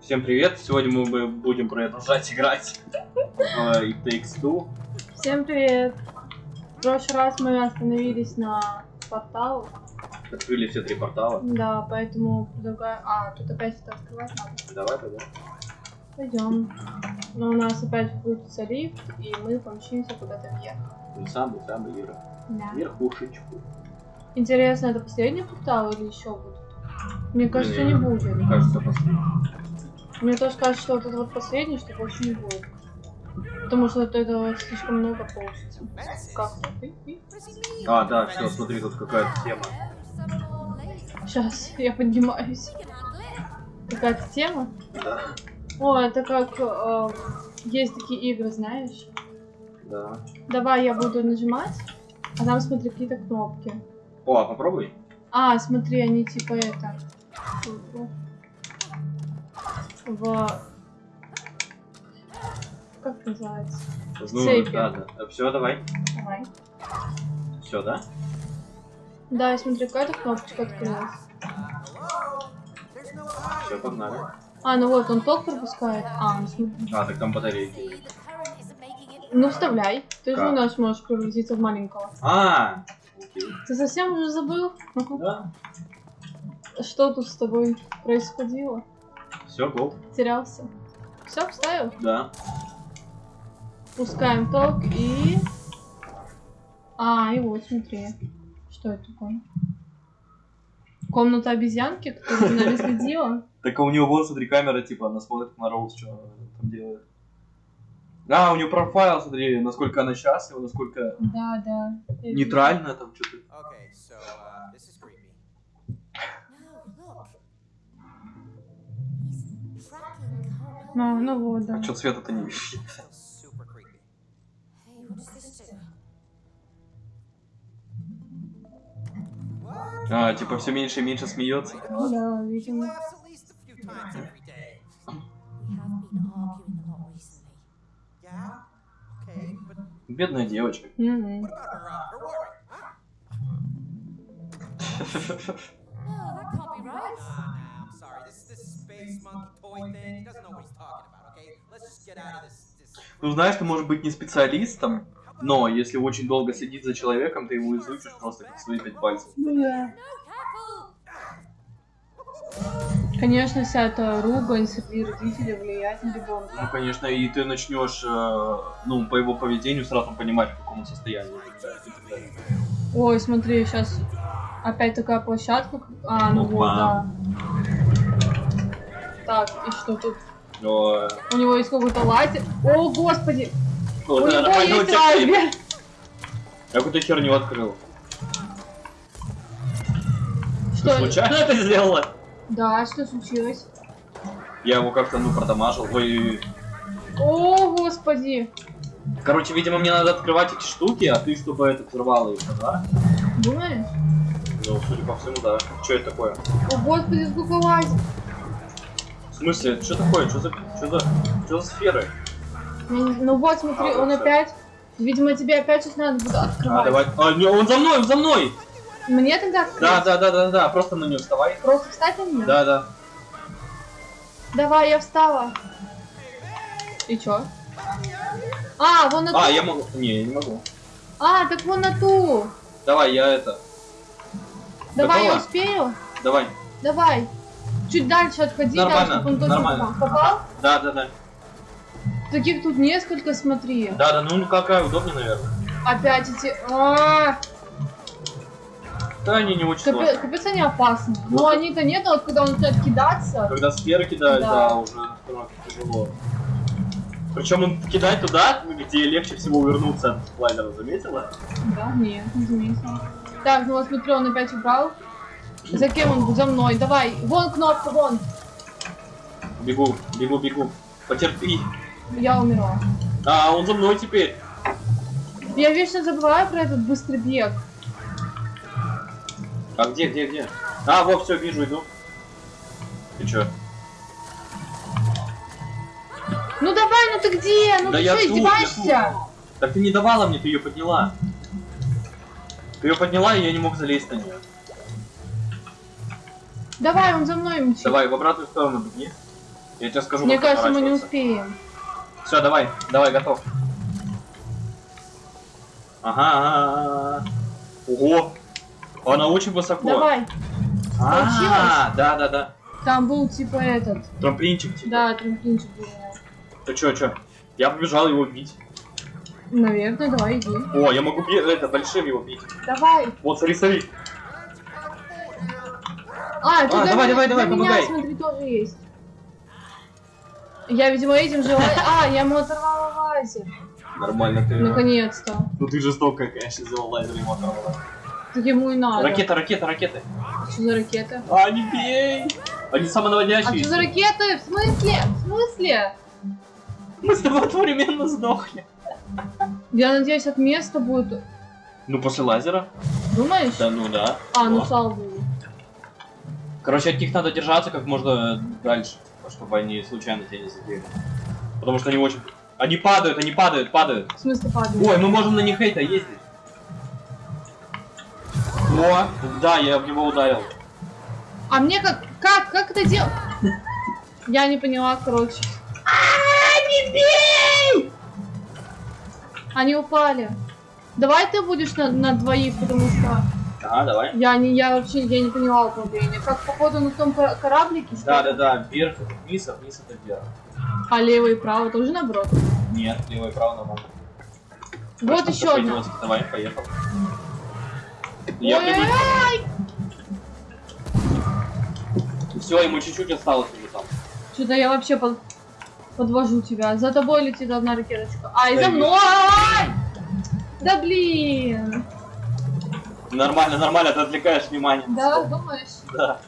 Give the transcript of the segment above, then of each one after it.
Всем привет! Сегодня мы будем продолжать играть в It Takes Two. Всем привет! В прошлый раз мы остановились на порталу. Открыли все три портала. Да, поэтому предлагаю... А, тут опять это открывать надо. Давай тогда. Пойдем. Но у нас опять включится лифт, и мы помчимся куда-то вверх. Ну, самый, самый вверх. Да. Верхушечку. Интересно, это последний портал или еще будет? Мне кажется, не будет. Мне кажется, последний. Мне тоже кажется, что вот это вот последний, что больше не будет. Потому что это, это слишком много получится. Как? А, да, все, смотри, тут какая-то тема. Сейчас, я поднимаюсь. Какая-то тема? Да. О, это как... э, есть такие игры, знаешь? Да. Давай я буду нажимать, а там смотри какие-то кнопки. О, а попробуй. А, смотри, они типа это... В... Как называется? Ну, Цепи. да, да. Все, давай. Давай. Все, да? Да, я смотри, какая-то кнопочка открылась. Все, погнали. А, ну вот, он ток пропускает. А, ну смотри. А, так там батарейки. Ну вставляй. Ты же у нас можешь превратиться в маленького. А, окей. Ты совсем уже забыл? Да. Что тут с тобой происходило? Все, гол. Терялся. Все, вставил? Да. Пускаем ток и... А, и вот, смотри. Что это такое? Комната обезьянки, которая за нами следила? Так а у него вон, смотри, камера, типа, она смотрит на Роуз, что она там делает. А, у нее профайл, смотри, насколько она счастлива, насколько Да, да. Нейтрально там что-то. А, ну вот, да. А что цвета-то не? What? А, типа все меньше и меньше смеется. Ну да, видимо. Бедная девочка. Мгм. what Ну знаешь, ты можешь быть не специалистом, но если очень долго следить за человеком, ты его изучишь просто как свои пять пальцев. Ну да. Конечно, вся эта ругань среди родителей влияет на Ну, ребенка. конечно, и ты начнешь, э, ну, по его поведению сразу понимать, в каком он состоянии. Ой, смотри, сейчас опять такая площадка. как- А, ну вот, Опа. да. Так, и что тут? Но, У него есть какой-то лазер. О, господи! вот У это него есть лазер! Я какую-то херню открыл. Что? Ты случайно это сделала? Да, что случилось? Я его как-то, ну, продамажил. Ой, О, господи! короче, видимо, мне надо открывать эти штуки, а ты, чтобы это взорвало их, да? Думаешь? Ну, судя по всему, да. Что это такое? О, господи, сколько лазер! В смысле, что такое? Что за, что за, что за сферы? Я не- Ну вот, смотри, А, он всё. опять... Видимо, тебе опять сейчас надо будет А, открывать. давай. А, не, он за мной, он за мной! Мне тогда открыть? Да, да, да, да, да, просто на нее вставай. Просто встать на меня? Да, да. Давай, я встала. И чё? А, вон на ту. А, я могу. Не, я не могу. А, так вон на ту. Давай, я это. Давай, я Готова? успею? Давай. Давай. Чуть дальше отходи, да, Нормально, чтобы он нормально. попал. Попал? Да, да, да. Таких тут несколько, смотри. Да, да, ну какая удобнее, наверное. Опять эти... А, Да, они не очень Капец, сложные. капец они опасны. Ну, Но они-то нет, а вот когда он начинает кидаться. Когда сферы кидают, Да. да, уже тяжело. Причем он кидает туда, где легче всего увернуться от слайдера, заметила? Да, нет, не заметила. Так, ну вот смотри, он опять убрал. За кем он? За мной. Давай. Вон кнопка, вон. Бегу, бегу, бегу. Потерпи. Я умерла. А, он за мной теперь. Я вечно забываю про этот быстрый бег. А где, где, где? А, вот, все, вижу, иду. Ты чё? Ну давай, ну ты где? Ну Да ты я что, тут, я издеваешься? Так ты не давала мне, ты ее подняла. Ты ее подняла, и я не мог залезть на нее. Давай, он за мной мчит. Давай, в обратную сторону беги. Я тебе скажу, Мне кажется, мы не успеем. Все, давай, давай, готов. Ага. Ого! Она очень высоко. Давай. А, Получилось? да, да, да. Там был типа этот. Трамплинчик типа. Да, трамплинчик был. Ты чё, чё? Я побежал его бить. Наверное, давай иди. О, я могу би- это большим его бить. Давай. Вот, смотри, смотри. А, тут А, давай, давай, давай, помогай. смотри, тоже есть. Я, видимо, этим же... А, я ему оторвала лазер. Нормально ты. Наконец-то. Ну ты жестокая, конечно, сделал лазер ему оторвала. Так ему и надо. Ракета, ракета, ракеты. Что за ракеты? А, не бей! Они А самонаводящиеся. что за ракеты? В смысле? В смысле? Мы с тобой одновременно сдохли. Я надеюсь, от места будет... Ну, после лазера? Думаешь? Да, ну да. А, ну О. слава богу. Короче, от них надо держаться как можно дальше, чтобы они случайно тебя не задели. Потому что они очень... Они падают, они падают, падают. В смысле падает? Ой, мы можем на них хейта ездить. О, да, я в него ударил. А мне как... Как? Как это делать? Я не поняла, короче. А, не бей! Они упали. Давай ты будешь на, на двоих, потому что Ага, давай. я не, я вообще я не поняла управления. Как походу на том кора- кораблике, Да, да, да, вверх это вниз, а вниз это вверх. а лево и право тоже наоборот. Нет, лево и право нормально. Вот Просто еще одна. Давай, поехал. Я! Все, ему чуть-чуть осталось уже там. Что-то я вообще под- подвожу тебя. За тобой летит одна ракеточка. А, Да за мной! Да блин! Нормально, нормально, ты отвлекаешь внимание. Да, думаешь? Да.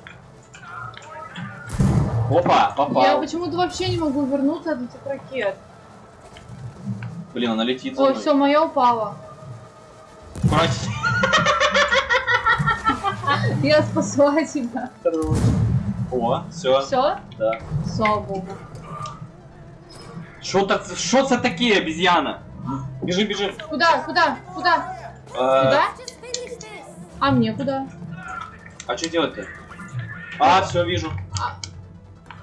Опа, Я попал. почему-то вообще не могу вернуться от этих ракет. Блин, она летит Ой, все, моя упала. Прости. Я спасла тебя. О, все, Все? да. Слава богу. Что так, что за такие, обезьяна? Бежи, бежи. Куда? Куда? Куда? Э, Куда? А мне куда? а что делать-то? А, все, вижу. А.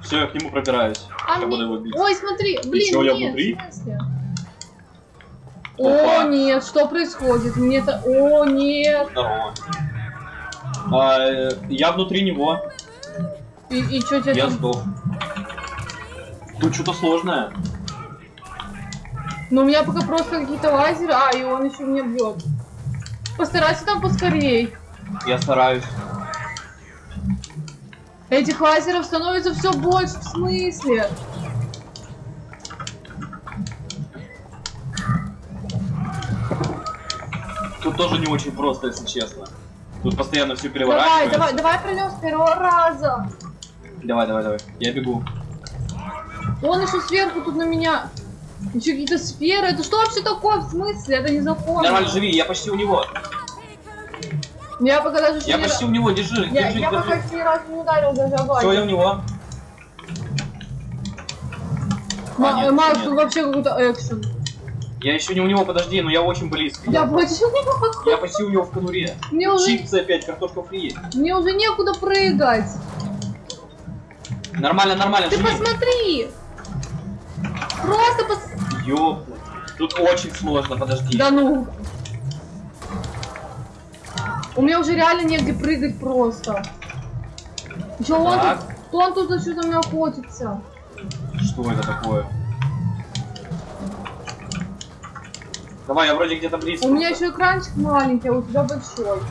Все, я к нему пробираюсь. А я мне- буду его бить. Ой, смотри, блин, чё, я внутри? в смысле? Опа. О, нет, что происходит? Мне-то... О, нет. Здорово. А, э, я внутри него. И, и что тебе Я там? сдох. Тут что-то сложное. Ну, у меня пока просто какие-то лазеры. А, и он еще меня бьет. Постарайся там поскорей. Я стараюсь. Этих лазеров становится все больше, в смысле? Тут тоже не очень просто, если честно. Тут постоянно все Давай, переворачивается. давай, давай пройдем с первого раза. Давай, давай, давай. Я бегу. Он еще сверху тут на меня. Еще какие-то сферы. Это что вообще такое? В смысле? Это не закон. Нормально, живи, я почти у него. Я пока даже Я почти у него, держи, Я, держи, я пока ни разу не ударил даже Все, я у него. Ма- А, Макс, тут вообще какой-то экшен. Я еще не у него, подожди, но я очень близко. Я Я, почти не могу. я почти у него в конуре. Мне уже, Чипсы опять, картошка фри. мне уже некуда прыгать. Нормально, нормально, Ты живи. посмотри. Просто пос... Ёпта. Тут очень сложно, подожди. Да ну. У меня уже реально негде прыгать просто. Еще он тут, он тут что-то на меня охотится. Что это такое? Давай, я вроде где-то близко. У меня еще экранчик маленький, а у тебя большой.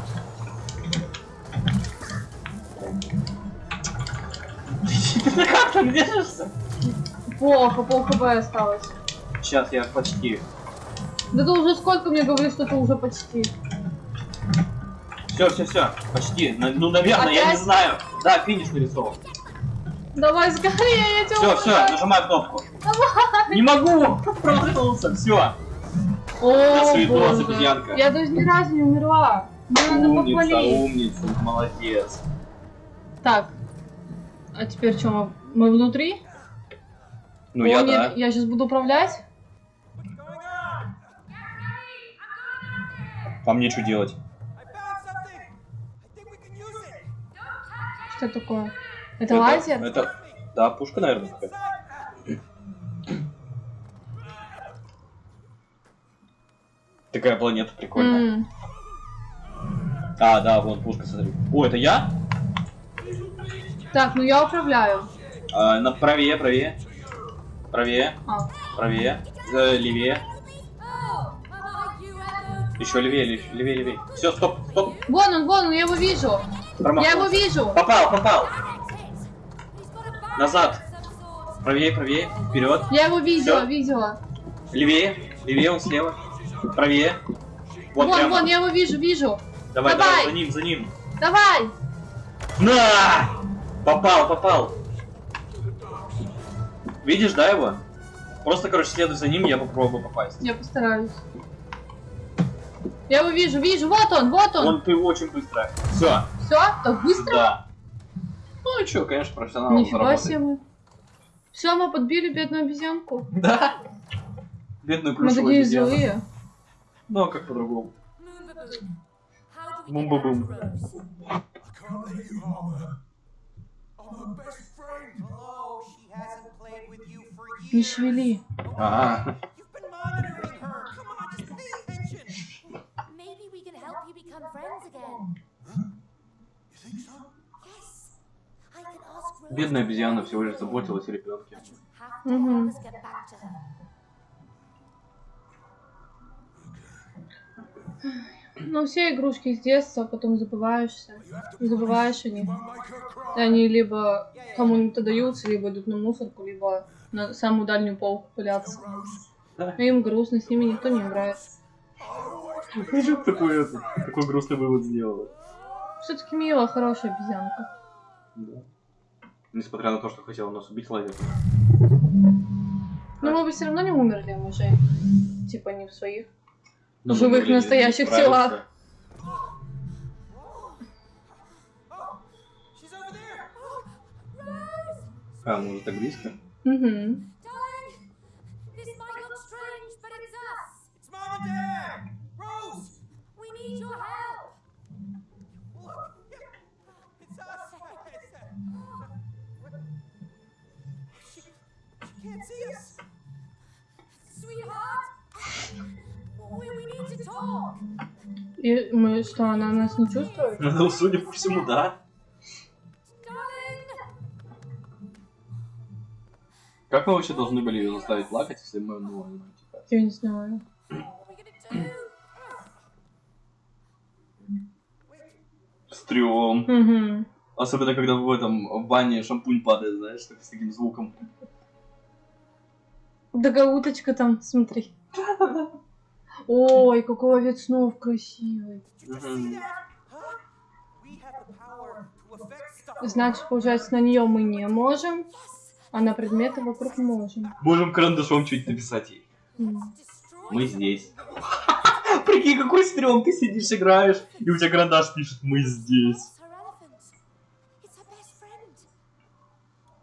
Как там держишься? Плохо, пол хп осталось. Сейчас я почти. Да ты уже сколько мне говоришь, что ты уже почти. Все, все, все. Почти. Ну, наверное, я не Опять? знаю. Да, финиш нарисован. Давай скорее, я тебя Все, все, нажимай кнопку. Не могу! Проснулся, все. О, До свидос, обезьянка. Я даже ни разу не умерла. Мне надо Умница, умница, молодец. Так. А теперь что, мы, мы внутри? Ну О, я нет, да. Я сейчас буду управлять. А мне что делать? Что это такое? Это лазер? Это... Да, пушка, наверное, такая. Такая планета прикольная. М, А, да, вон пушка, смотри. О, это я? Так, ну я управляю. А, на правее, правее. Правее, А, правее. Э, левее. Еще левее, лев- левее, левее. Все, стоп, стоп. вон он, вон он, я его вижу. Я Промахнулся. его вижу. Попал, попал. Назад. Правее, правее. Вперед. Я его видела, Всё? видела. Левее. Левее, он слева. Правее. Вот Вон, прямо. вон, я его вижу, вижу. Давай, Давай. давай, за ним, за ним. Давай! На! Попал, попал. Видишь, да, его? Просто, короче, следуй за ним, я попробую попасть. Я постараюсь. Я его вижу, вижу, вот он, вот он. Он ты очень быстро. Все. Все, так быстро? Да. Ну и что, конечно, профессионал Нифига себе мы. Все, мы подбили бедную обезьянку. Да. Бедную Мы плюшевую такие обезьяну. злые. Ну, а как по-другому? Moon baboon. How do we Бедная обезьяна всего лишь заботилась о ребенке. Her. Ну, все игрушки с детства, потом забываешься. Забываешь о них. они либо кому-нибудь даются, либо идут на мусорку, либо на самую дальнюю полку пыляться. Rose, И им грустно, с ними никто не играет. Always be такой, такой грустный вывод сделала. Все-таки милая, хорошая обезьянка. Да. Несмотря на то, что хотела нас убить, ловит. Но мы бы все равно не умерли, мы же типа не в своих. Но Живых могли настоящих телах. А, мы уже так близко? Угу. Что, она нас не чувствует? Ну, судя по всему, да. Как мы вообще должны были ее заставить плакать, если мы, ну, типа... Я не знаю. Стрём. Угу. Особенно, когда в этом в бане шампунь падает, знаешь, так, с таким звуком. Да уточка там, смотри. Ой, какой овец снов красивый. Значит, получается, на нее мы не можем, а на предметы вокруг можем. Можем карандашом чуть написать ей. Мы здесь. Прикинь, какой стрём, ты сидишь, играешь, и у тебя карандаш пишет «Мы здесь».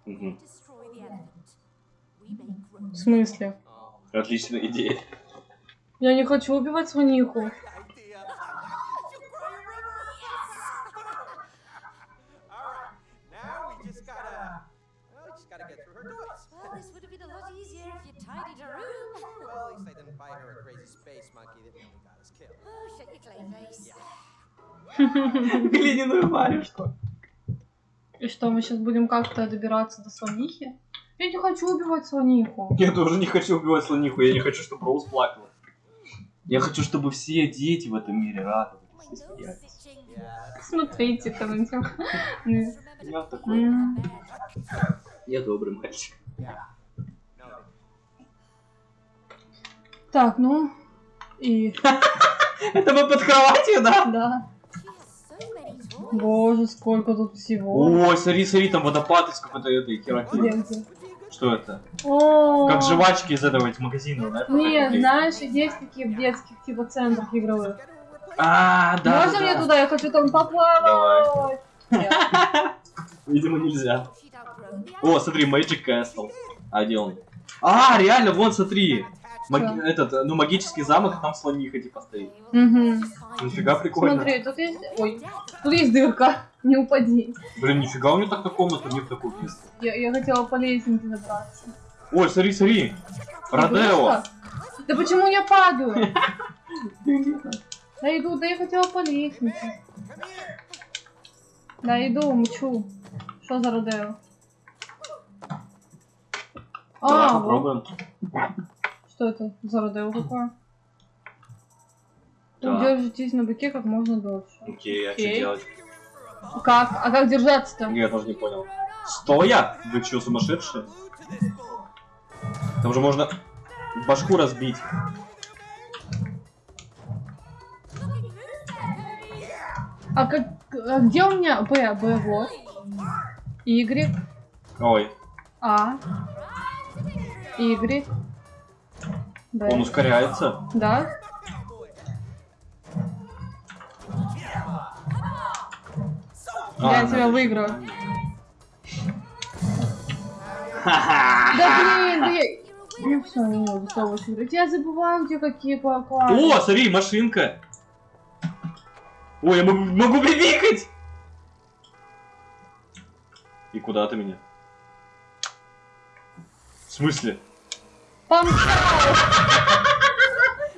В смысле? Отличная идея. Я не хочу убивать. Oh, clay face. Глиняную варежку. И что, мы сейчас будем как-то добираться до слонихи? Я не хочу убивать слониху. Я тоже не хочу убивать слониху, я не хочу, чтобы Роуз плакала. Я хочу, чтобы все дети в этом мире него. Just remember Я такой. Я добрый мальчик. Так, ну и Это мы под кроватью, да? да. Боже, сколько тут всего. Ой, смотри, смотри, там водопад из какой-то этой где? Что это? О, Как жвачки из этого из магазина, да? Нет, знаешь, есть такие в детских типа центрах игровых. А, да. Можно да, мне да. туда? Я хочу там поплавать. Видимо, нельзя. О, смотри, Magic Castle. А где он? А, реально, вон, смотри. Маги- Этот, э, ну, магический замок, там слониха типа стоит. Угу. Нифига прикольно. Смотри, тут есть... Ой, тут есть дырка. Не упади. Блин, нифига у него так-то комната, не в такую. Я, я хотела по лестнице забраться. Ой, смотри, смотри. Родео. Да почему я падаю? Да иду, да я хотела по лестнице. Да иду, мчу. Что за Родео? А, попробуем. Что это за Родео такое? Так. Держитесь на быке как можно дольше. Окей, а что делать? Как? А как держаться-то? Я тоже не понял. Стоя? Вы что, сумасшедшие? Там же можно башку разбить. А, как, а где у меня Б? Б вот. Y, Ой, А, Y, Б. он ускоряется. Да? А, Я тебя выиграю. Да блин, да я... Ну все, не могу с тобой играть. Я забываю, где какие классы. О, смотри, машинка. Ой, я могу, могу бибикать. И куда ты меня? В смысле? Помчал!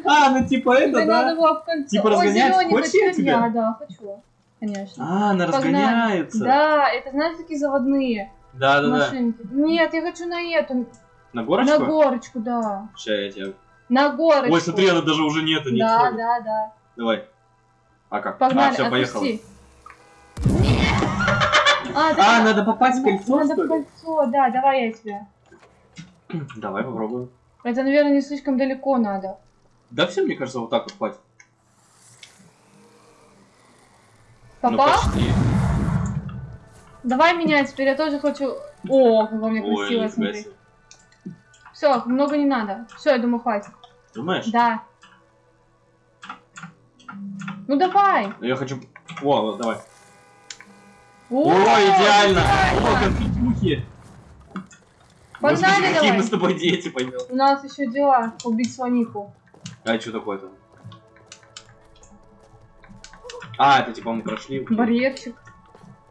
А, ну типа Да надо было в конце. Типа Ой, разгонять? Хочешь я тебя? Да, хочу. Конечно. А, она разгоняется. Да, это знаешь такие заводные Да, да, да. машинки. Нет, я хочу на эту, На горочку? на горочку, да. Ща я тебя. На горочку. Ой, смотри, она даже уже нет, нет. Да, да, да. Давай. А как? Погнали, а, все, поехал. А, ты- А, надо попасть в кольцо, Надо в кольцо, да, давай я тебя. Давай попробуем. Это, наверное, не слишком далеко надо. Да все, мне кажется, вот так вот хватит. Ну, Попал? почти. Давай меня теперь, я тоже хочу... О, как у меня красиво, смотри. себе. Все, много не надо. Все, я думаю, хватит. Думаешь? Да. Ну давай. Я хочу... О, давай. О, О, идеально! О, конфетюхи! Погнали Господи, какие давай. мы с тобой дети, поймем. У нас еще дела. Убить слонику. А что такое-то? А, это типа мы прошли. Барьерчик.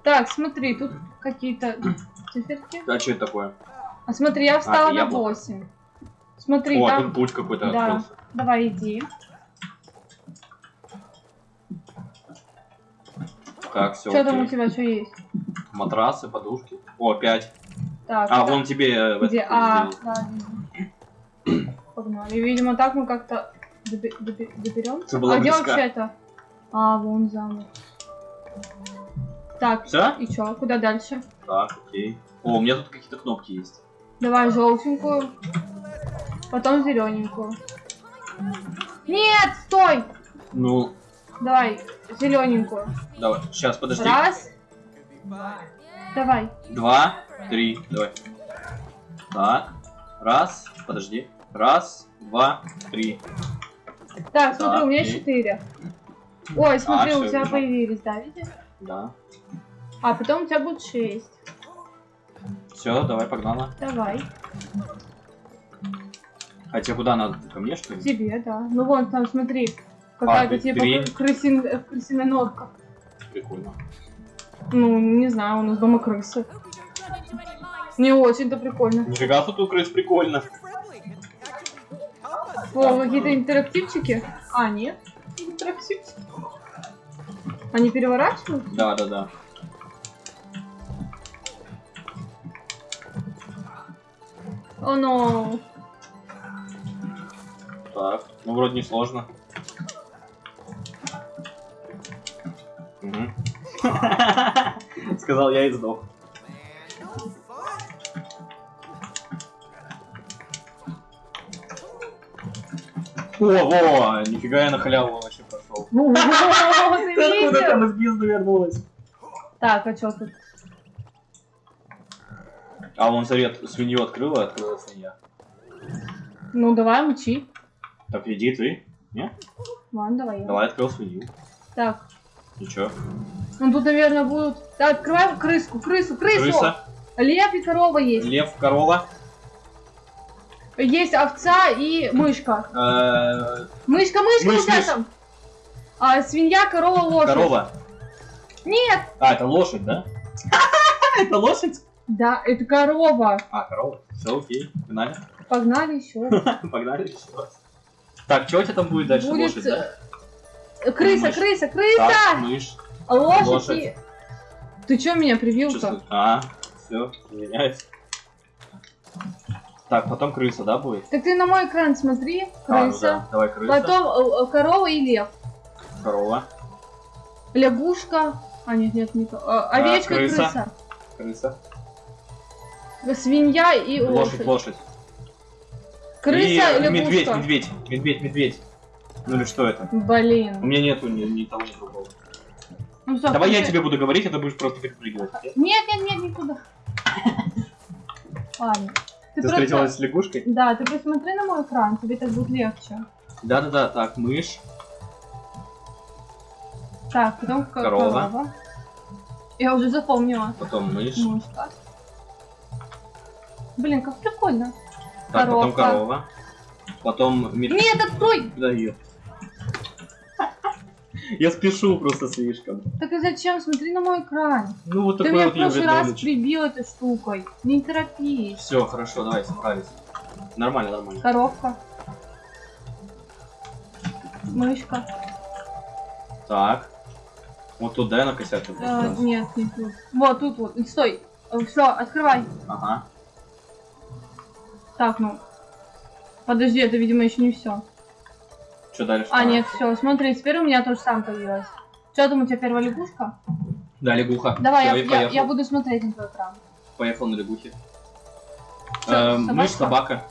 Так, смотри, тут какие-то циферки. А что это такое? А смотри, я встала это на яблоко. 8. Смотри, О, там... тут путь какой-то Да. открылся. Давай, иди. Так, все, Что там у тебя, что есть? Матрасы, подушки. О, 5. Так, А, это- вон тебе э, Где? А, да, вижу. Погнали. Видимо, так мы как-то доберем. Это была а где вообще это? А, вон замок. Так, Всё? и чё? Куда дальше? Так, окей. О, у меня тут какие-то кнопки есть. Давай желтенькую. Потом зелененькую. Нет, стой! Ну, Давай, зелененькую. давай. Сейчас, подожди. Раз. Давай. Два, три, давай. Так, раз, подожди. Раз, два, три. Так, смотри, у меня окей. четыре. Ой, смотри, всё, у тебя вижу. появились, да, видишь? Да. А потом у тебя будет шесть. Все, давай, погнала. Давай. А тебе куда надо? Ко мне, что ли? Тебе, да. Ну вон там, смотри. Какая-то А, типа три. кры- крысин, крысиная нотка. Прикольно. Ну, не знаю, у нас дома крысы. Не очень-то прикольно. Нифига тут у крыс прикольно. О, какие-то интерактивчики. А, нет. Интерактивчики. Они переворачиваются? Да, да, да. О, но. Так, ну вроде не сложно. Сказал я и сдох. О, во, нифига я на халяву вообще прошел. Ты откуда там из бизнеса вернулась? Так, а что тут? А вон от- свинью открыла, открыла свинья. Ну, давай, мчи. Так, иди ты. Ладно, давай. я. Давай открыл свинью. Так. Ничего. Ну, тут, наверное, будут... Так, открываем крыску, крысу, крысу! Крыса, Лев и корова есть. лев, корова. Есть овца и мышка. Э, Мышка, мышка Мышь, у тебя мышь. там. А, свинья, корова, лошадь. Корова. Нет. А, это лошадь, да? Это лошадь? Да, это корова. А, корова. Все, окей. Погнали. Погнали еще. Погнали еще. Так, что у тебя там будет дальше? Будет Лошадь, да? э, крыса, Мышь. крыса, Так, крыса. мышь. Лошадь. Ты чё меня привил-то? Чувствую. А, все, извиняюсь. Так, потом крыса, да, будет? Так ты на мой экран смотри. А, ну Крыса. да. Давай крыса. Потом э, э, корова и лев. Корова. Лягушка. А, нет, нет, не то. Э, Овечка и крыса. крыса. Крыса. Свинья и Лошадь, лошадь. лошадь. Крыса и и медведь, лягушка. медведь, медведь, медведь. Ну или что это? У Блин. меня нету ни, ни того, ни другого. Ну, всё, Давай я включай. тебе буду говорить, а ты будешь просто перепрыгивать. Нет, нет, нет, никуда. Ладно. Ты, просто- встретилась с лягушкой? Да, ты посмотри на мой экран, тебе так будет легче. Да-да-да, так, мышь. Так, потом ко- Корова. корова. Я уже запомнила. Потом мышь. Мышка. Блин, как прикольно. Так, потом коровка. корова. Потом медведь. Нет, открой! Да её. Я спешу просто слишком. Так и зачем? Смотри на мой экран. Ну вот Ты такой меня вот в прошлый раз Юрий прибил этой штукой. Не торопись. Все, хорошо, давай, собрались. Нормально, нормально. Коровка. Мышка. Так. Вот туда я накосячил. Э, нет, не тут. Вот тут вот. Стой. Все, открывай. Ага. Так, ну. Подожди, это, видимо, еще не все. Что дальше? А, нет, все. Смотри, теперь у меня тоже сам появилось. Что там у тебя первая лягушка? Да, лягуха. Давай, я, я, я буду смотреть на твой экран. Поехал на лягухе. Э, мышь, собака.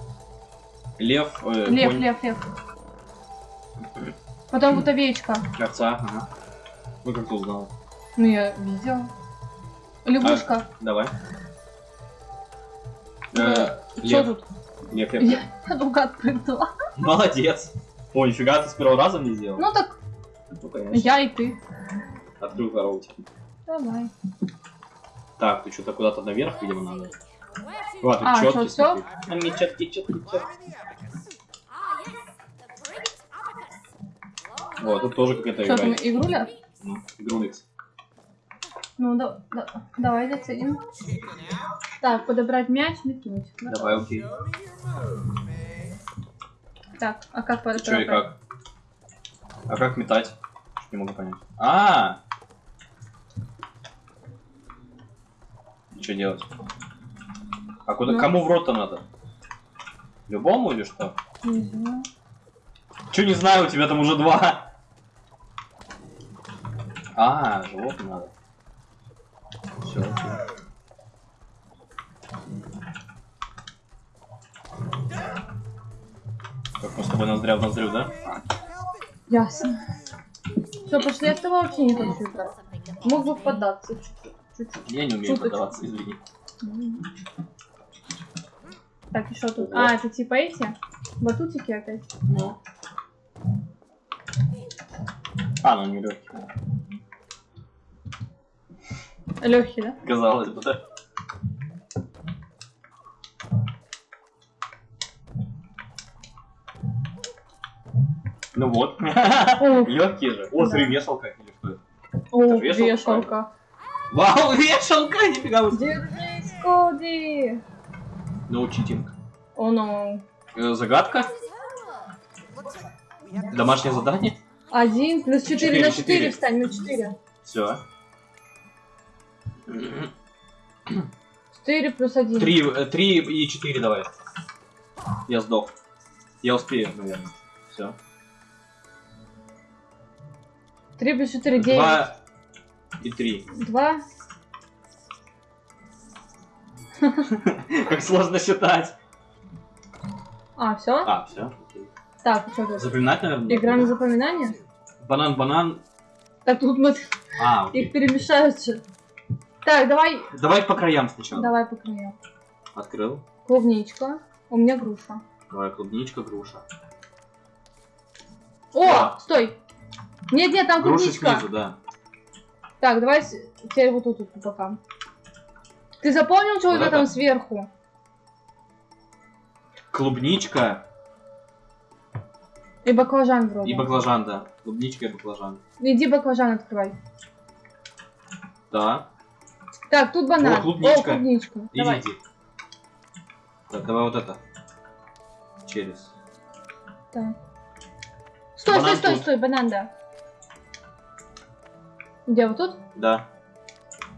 Лев, э, Лев, конь, лев, лев. Потом вот овечка. овца. Ага. Ну как ты узнала? Ну, я видела. Лягушка. Давай. Э, Э, Что тут? Лев, лев, Я лев. наугад прыгнула. Молодец. О, нифига, ты с первого раза не сделал? Ну так, Ну, конечно. я и ты. Открыл коробочку. Давай. Так, ты что-то куда-то наверх, видимо, надо. To? Ладно, А, четкий, чё, всё? смотри. А, не четкий, четкий, четкий. О, тут тоже какая-то Что там, игра. игруля? Ну, игруликс. Ну, да, да, давай заценим. Так, подобрать мяч, метнуть. Да. Давай, окей. Так, а как Че и как? А как метать? Не могу понять. А! Что делать? А куда? Ну. Кому в рот-то надо? Любому или что? Не знаю. Че не знаю, у тебя там уже два. А, животное надо. Все, Как мы с тобой ноздря в ноздрю, да? Ясно. Все, пошли, я с тобой вообще не хочу играть. Мог бы поддаться чуть-чуть. Я не умею Шуточку. подаваться, извини. Так, и что тут? Ого. А, это типа эти? Батутики опять? Ну. А, ну не легкий. Легкий, да? Казалось бы, да. Ну вот. Легкие же. О, смотри, вешалка или что это? О, вешалка. Вау, вешалка, нифига вы. Держись, Коди! No cheating. О, ну. Э, Загадка? Домашнее задание? Один плюс четыре Четыре, на четыре четыре. встань, на четыре. Все. Четыре плюс один. Три, э, три и четыре давай. Я сдох. Я успею, наверное. Все. Три плюс четыре, девять. Два и три. Два. Как сложно считать. А, все? А, все. Так, что тут? Запоминать, наверное? Игра на запоминание? Банан, банан. Так тут мы А, их перемешаются. Так, давай, Давай по краям сначала. давай по краям. Открыл. Клубничка. У меня груша. Давай, клубничка, груша. О, стой. Нет, нет, там Груша клубничка. снизу, да. Так, давай теперь вот тут вот пока. Ты запомнил, что у Вот это? там сверху? Клубничка И баклажан вроде. и баклажан, да. Клубничка и баклажан. Иди баклажан открывай. Да. Так, тут банан. О, клубничка. О, клубничка. Давай. Идите. Так, давай вот это. Через. Так. Стой, Банан стой, стой, тут. стой, банан, да. Где, вот тут? Да.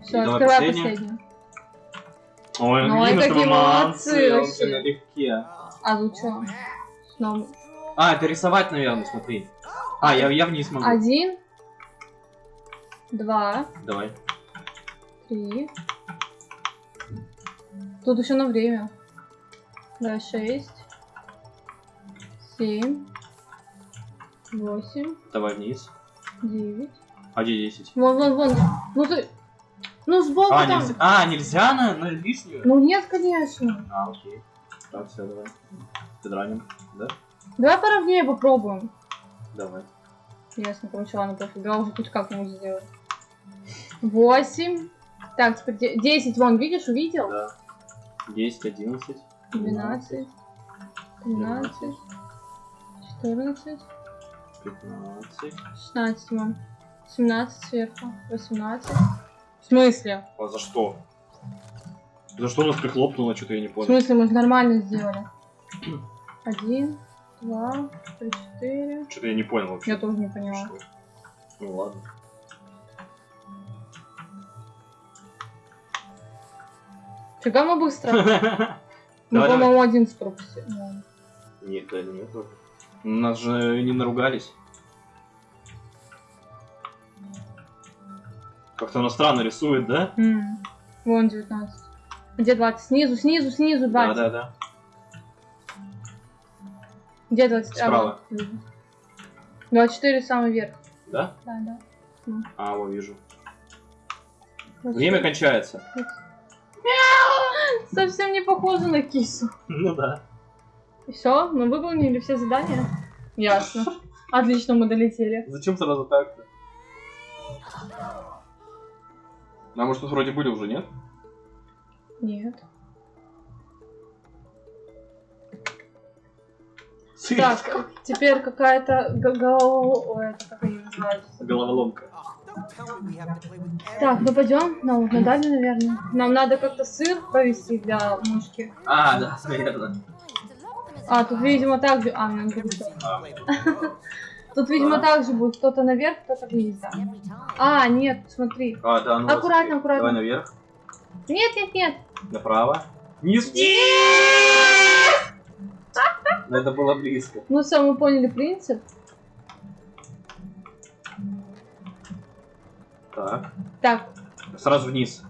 Все, открывай последнее. последнюю. Ой, Ну, какие тобой молодцы вообще. вообще налегке. А тут что? Снова. А, это рисовать, наверное, смотри. А, я, я вниз могу. Один. Два. Давай. Три. Тут еще на время. Да, шесть. Семь. Восемь. Давай вниз. Девять. А где 10? Вон, вон, вон. Ну ты... Ну сбоку А, там. нельзя, а, нельзя на, на лишнюю? Ну нет, конечно. А, окей. Так, все, давай. Подраним, да? Давай поровнее попробуем. Давай. Ясно, короче, ладно, пофиг. Давай уже хоть как-нибудь сделать. Восемь. Так, теперь де- десять. Вон, видишь, увидел? Да. 10, 11. Двенадцать. Тринадцать. Четырнадцать. 15. 16 вон. 17 сверху. 18. В смысле? А за что? За что нас прихлопнуло, что-то я не В понял. смысле, мы же нормально сделали. Один, два, три, четыре. Что-то я не понял вообще. Я тоже не поняла. Что? Ну ладно. Фига мы быстро. Мы, давай. по-моему, один ну. Нет, да нет. Нас же не наругались. Как-то она странно рисует, да? М, Вон 19. Где 20? Снизу, снизу, снизу 20. Да, да, да. Где 20? А, Справа. вот, вижу. 24 самый верх. Да? Да, да. А, вот вижу. 24. Время кончается. Совсем не похоже на кису. Ну да. Все, мы выполнили все задания. Ясно. Отлично, мы долетели. Зачем сразу так-то? А может тут вроде были уже, нет? Нет. Сыр. Так, теперь какая-то г- голова... Ой, это как они называются? Головоломка. Так, ну пойдем на, на дальний, наверное. Нам надо как-то сыр провести для мышки. А, да, наверное. А, тут, видимо, так же... А, нам что- А, Тут, видимо, Да. так же будет. Кто-то наверх, кто-то вниз, да. А, нет, смотри. а, да, ну Аккуратно, смотри. аккуратно. Давай наверх, Нет, нет, нет. направо. Вниз. Но это было близко. Ну все, мы поняли принцип. Так. Так, Сразу вниз.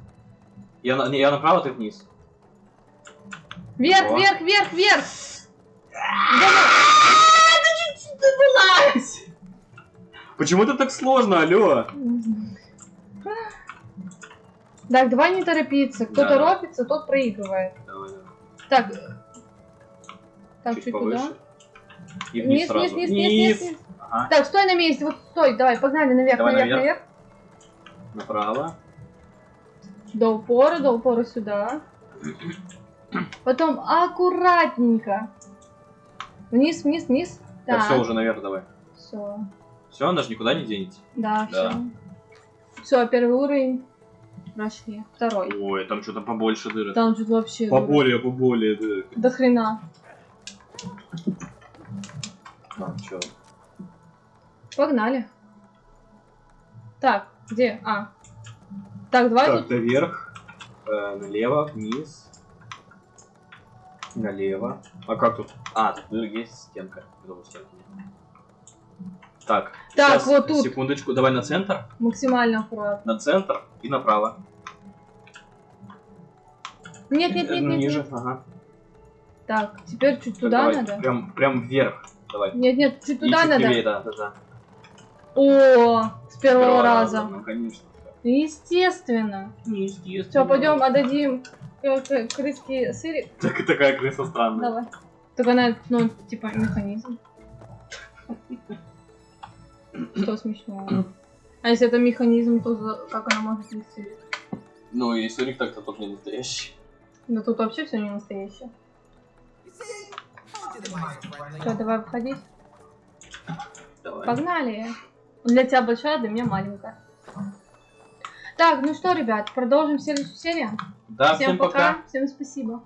Я, на, не, я направо, ты вниз. вверх, О. вверх, вверх, вверх. Давай. Чуть-чуть забылась. Почему это так сложно, алло? Так, давай не торопиться. Кто Да, торопится, тот проигрывает. Давай, давай. Так. Так, Чуть чуть повыше. туда. И вниз, Вниз, вниз, вниз, вниз, вниз. Ага. Так, стой на месте, вот стой, давай, погнали наверх, Давай наверх, наверх. наверх. Направо. До упора, до упора сюда. Потом аккуратненько. Вниз, вниз, вниз. Так, Так, все, уже наверх давай. все. Все, она же никуда не денется. Да, Да. все. Все, первый уровень. Прошли. Второй. Ой, там что-то побольше дыры. Там тут вообще Поболее, поболее дыры. до хрена. А, чё? Погнали. Так, где? А. Так, давай Так, тут. наверх, э, налево, вниз, налево. А как тут? А, тут есть стенка. Стенки нет. Так, Так, щас, вот тут. секундочку, давай на центр, Максимально аккуратно. на центр и направо. Нет, нет, нет, нет. Ниже, нет. ага. Так, теперь чуть Так, туда давай, надо. Прям, прям вверх, давай. Нет, нет, чуть И туда чуть надо. левее, да, да, да. О, с первого раза. Ну, конечно. Естественно. Естественно. Все, пойдем, отдадим к- крыске сырик. Так, такая крыса странная. Давай. Только она, ну, типа, механизм. Что смешного? А если это механизм, то за- как она может вести? Ну, и сырик так-то тоже не настоящий. Да тут вообще все не настоящее. Что, давай выходить? Давай. Погнали. Для тебя большая, для меня маленькая. Так, ну что, ребят, продолжим следующую серию. Да, всем всем пока. Всем спасибо.